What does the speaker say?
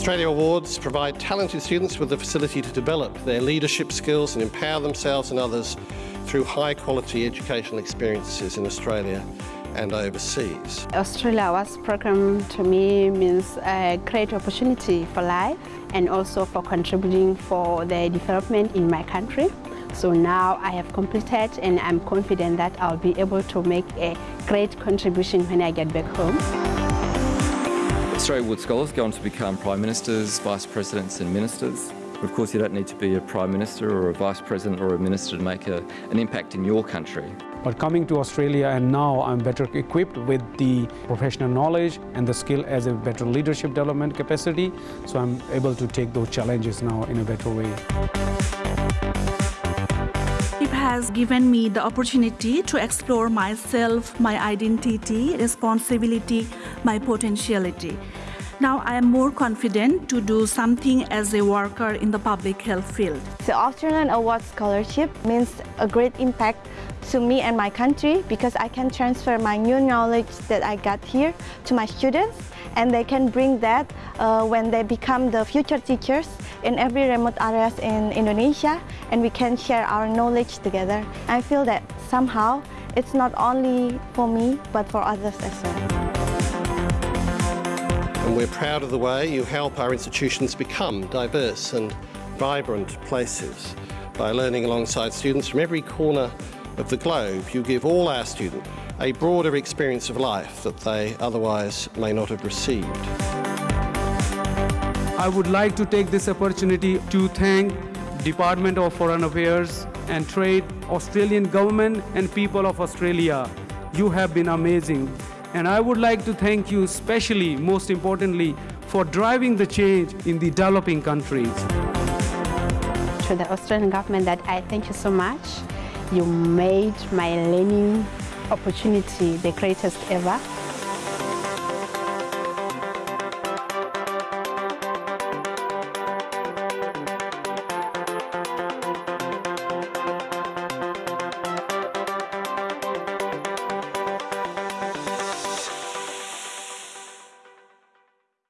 Australia Awards provide talented students with the facility to develop their leadership skills and empower themselves and others through high quality educational experiences in Australia and overseas. Australia Awards program to me means a great opportunity for life and also for contributing for the development in my country. So now I have completed and I'm confident that I'll be able to make a great contribution when I get back home. Australia Award Scholars go on to become Prime Ministers, Vice Presidents and Ministers. Of course, you don't need to be a Prime Minister or a Vice President or a Minister to make a, an impact in your country. But coming to Australia and now I'm better equipped with the professional knowledge and the skill as a better leadership development capacity. So I'm able to take those challenges now in a better way. Has given me the opportunity to explore myself, my identity, responsibility, my potentiality. Now I am more confident to do something as a worker in the public health field. The Australian Award Scholarship means a great impact to me and my country because I can transfer my new knowledge that I got here to my students and they can bring that uh, when they become the future teachers in every remote areas in Indonesia and we can share our knowledge together. I feel that somehow it's not only for me but for others as well and we're proud of the way you help our institutions become diverse and vibrant places. By learning alongside students from every corner of the globe, you give all our students a broader experience of life that they otherwise may not have received. I would like to take this opportunity to thank Department of Foreign Affairs and Trade, Australian government and people of Australia. You have been amazing. And I would like to thank you especially, most importantly, for driving the change in the developing countries. To the Australian government that I thank you so much. You made my learning opportunity the greatest ever.